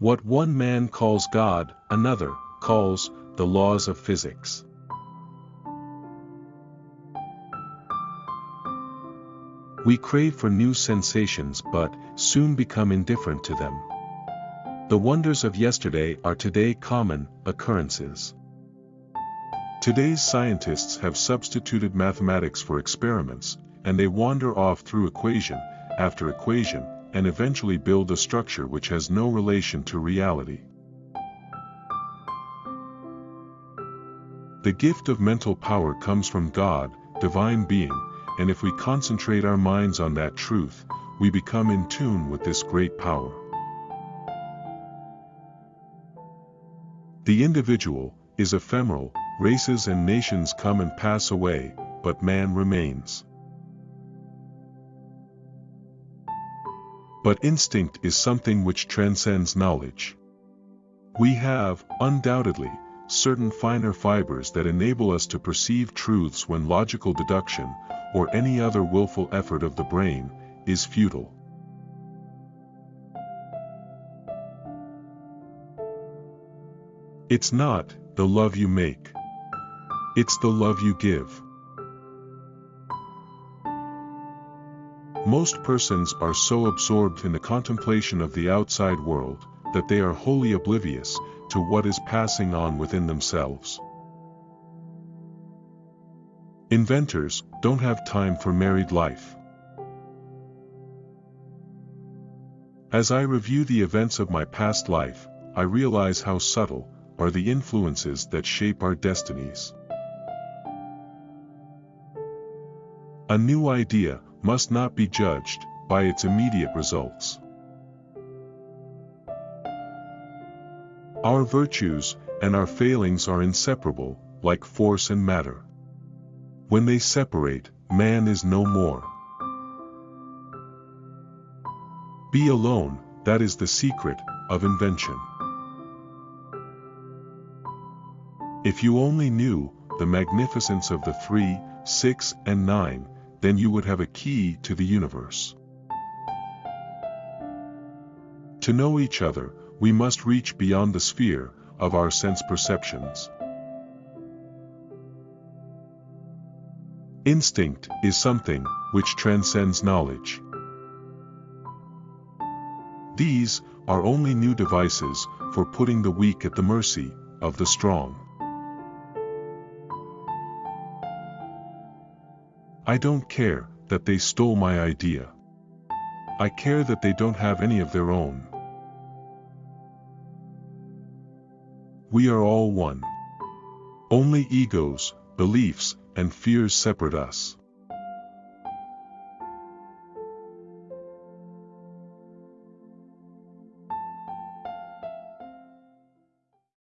What one man calls God, another calls the laws of physics. We crave for new sensations but soon become indifferent to them. The wonders of yesterday are today common occurrences. Today's scientists have substituted mathematics for experiments, and they wander off through equation after equation, and eventually build a structure which has no relation to reality. The gift of mental power comes from God, divine being, and if we concentrate our minds on that truth, we become in tune with this great power. The individual is ephemeral, races and nations come and pass away, but man remains. But instinct is something which transcends knowledge. We have, undoubtedly, certain finer fibers that enable us to perceive truths when logical deduction, or any other willful effort of the brain, is futile. It's not the love you make. It's the love you give. Most persons are so absorbed in the contemplation of the outside world, that they are wholly oblivious to what is passing on within themselves. Inventors don't have time for married life. As I review the events of my past life, I realize how subtle are the influences that shape our destinies. A new idea must not be judged by its immediate results. Our virtues and our failings are inseparable, like force and matter. When they separate, man is no more. Be alone, that is the secret of invention. If you only knew the magnificence of the three, six, and nine, then you would have a key to the universe. To know each other, we must reach beyond the sphere of our sense perceptions. Instinct is something which transcends knowledge. These are only new devices for putting the weak at the mercy of the strong. I don't care that they stole my idea. I care that they don't have any of their own. We are all one. Only egos, beliefs, and fears separate us.